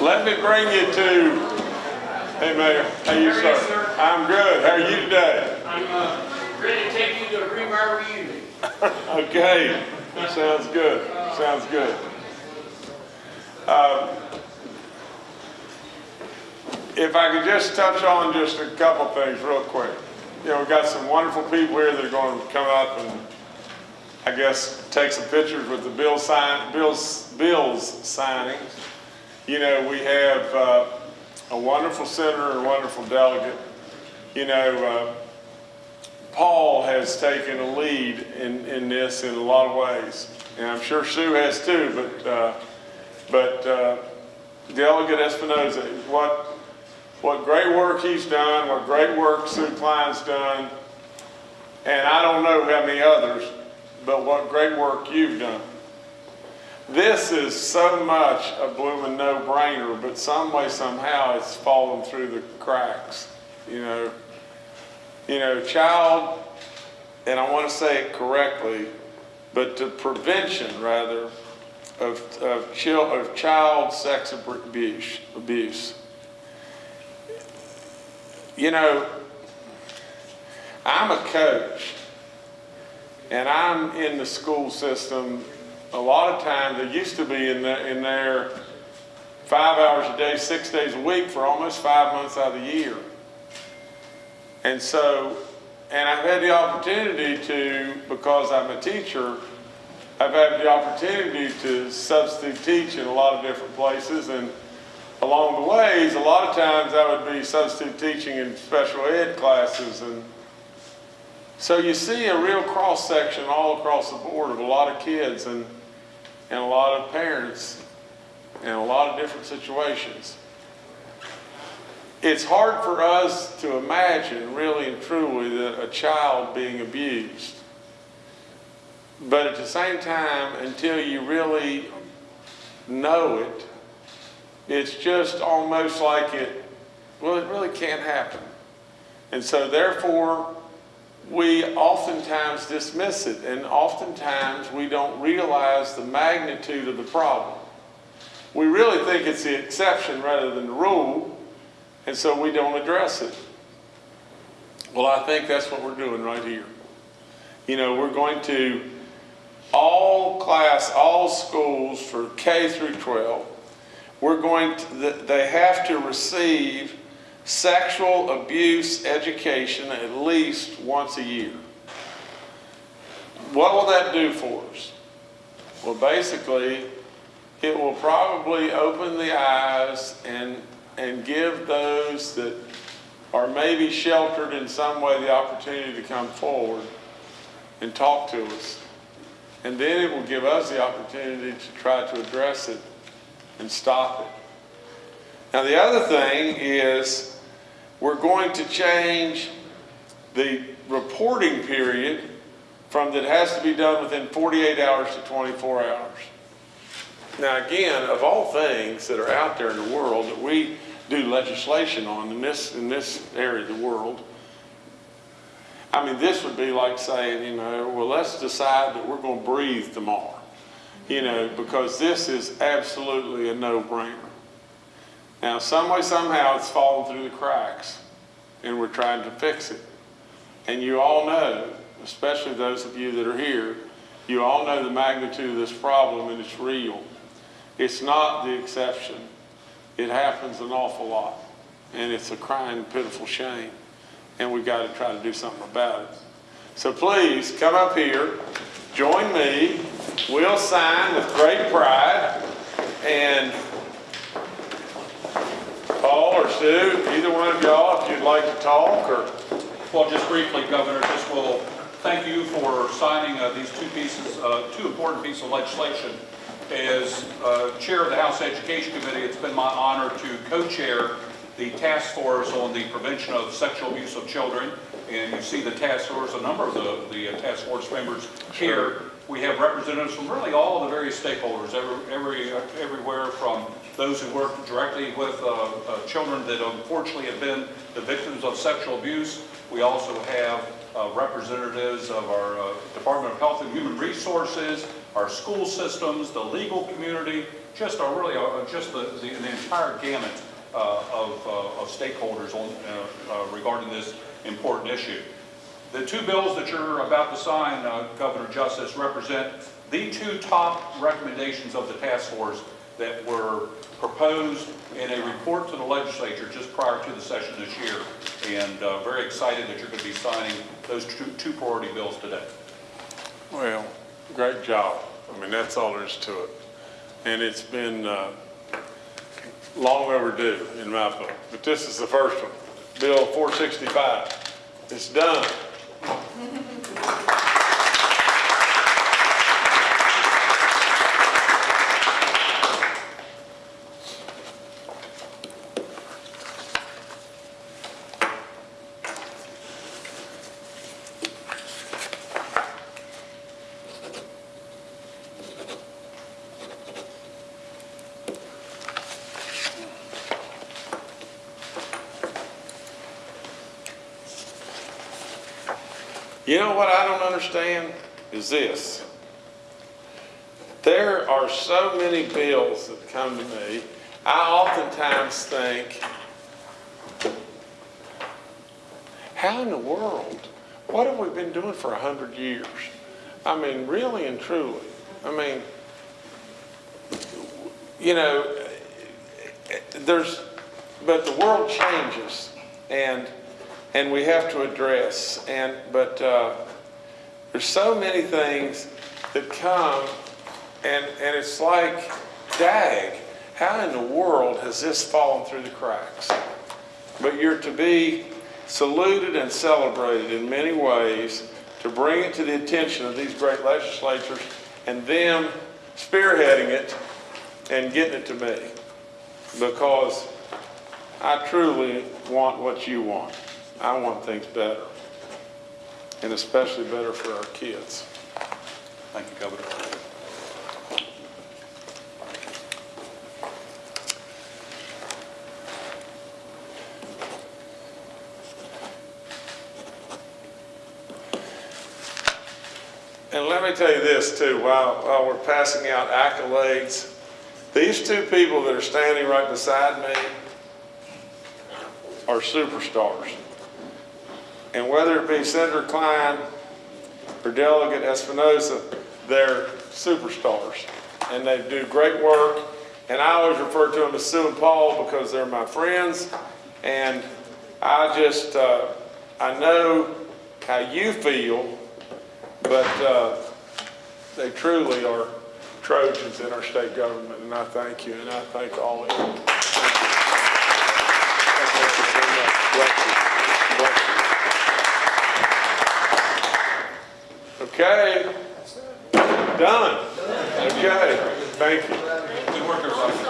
Let me bring you to, hey Mayor, how you are you, sir? sir? I'm good, how are you today? I'm uh, ready to take you to a rebar reunion. Okay, sounds good, sounds good. Um, If I could just touch on just a couple things real quick. You know, we've got some wonderful people here that are going to come up and, I guess, take some pictures with the bill sign, bills, bills signings. You know, we have uh, a wonderful senator, a wonderful delegate. You know, uh, Paul has taken a lead in, in this in a lot of ways, and I'm sure Sue has too, but, uh, but uh, Delegate Espinosa, what, what great work he's done, what great work Sue Cline's done, and I don't know how many others, but what great work you've done. This is so much a blooming no-brainer, but some way, somehow, it's fallen through the cracks, you know you know, child, and I want to say it correctly, but the prevention rather of, of, chil, of child sex abuse, abuse. You know, I'm a coach and I'm in the school system a lot of times, they used to be in, the, in there five hours a day, six days a week for almost five months out of the year. And so, and I've had the opportunity to, because I'm a teacher, I've had the opportunity to substitute teach in a lot of different places. And along the ways, a lot of times I would be substitute teaching in special ed classes. And so you see a real cross section all across the board of a lot of kids and, and a lot of parents and a lot of different situations it's hard for us to imagine really and truly that a child being abused. But at the same time, until you really know it, it's just almost like it, well, it really can't happen. And so therefore, we oftentimes dismiss it, and oftentimes we don't realize the magnitude of the problem. We really think it's the exception rather than the rule, and so we don't address it. Well, I think that's what we're doing right here. You know, we're going to, all class, all schools for K through 12, we're going to, they have to receive sexual abuse education at least once a year. What will that do for us? Well, basically, it will probably open the eyes and, and give those that are maybe sheltered in some way the opportunity to come forward and talk to us. And then it will give us the opportunity to try to address it and stop it. Now the other thing is we're going to change the reporting period from that has to be done within 48 hours to 24 hours. Now again, of all things that are out there in the world that we do legislation on in this, in this area of the world, I mean, this would be like saying, you know, well, let's decide that we're going to breathe tomorrow, you know, because this is absolutely a no-brainer. Now, some way, somehow, it's fallen through the cracks, and we're trying to fix it. And you all know, especially those of you that are here, you all know the magnitude of this problem, and it's real. It's not the exception. It happens an awful lot, and it's a crying, pitiful shame, and we've got to try to do something about it. So please, come up here, join me, we'll sign with great pride, and Paul or Sue, either one of y'all, if you'd like to talk, or, Well, just briefly, Governor, just will thank you for signing uh, these two pieces, uh, two important pieces of legislation. As uh, Chair of the House Education Committee, it's been my honor to co-chair the task force on the prevention of sexual abuse of children. And you see the task force, a number of the, the uh, task force members here. We have representatives from really all of the various stakeholders, every, every, uh, everywhere from those who work directly with uh, uh, children that unfortunately have been the victims of sexual abuse. We also have uh, representatives of our uh, Department of Health and Human Resources, our school systems, the legal community, just a really, uh, just the, the the entire gamut uh, of uh, of stakeholders on, uh, uh, regarding this important issue. The two bills that you're about to sign, uh, Governor Justice, represent the two top recommendations of the task force that were proposed in a report to the legislature just prior to the session this year. And uh, very excited that you're going to be signing those two two priority bills today. Well, great job. I mean, that's all there is to it. And it's been uh, long overdue in my book. But this is the first one, Bill 465. It's done. You know what I don't understand is this. There are so many bills that come to me, I oftentimes think, how in the world, what have we been doing for a hundred years? I mean, really and truly, I mean, you know, there's, but the world changes and, and we have to address and, but, uh, there's so many things that come and, and it's like, dag, how in the world has this fallen through the cracks? But you're to be saluted and celebrated in many ways to bring it to the attention of these great legislatures and them spearheading it and getting it to me. Because I truly want what you want. I want things better. And especially better for our kids. Thank you, Governor. And let me tell you this too, while, while we're passing out accolades, these two people that are standing right beside me are superstars. And whether it be Senator Cline or Delegate Espinosa, they're superstars. And they do great work. And I always refer to them as Sue and Paul because they're my friends. And I just, uh, I know how you feel, but uh, they truly are Trojans in our state government. And I thank you, and I thank all of you. Okay. Done. Okay, thank you.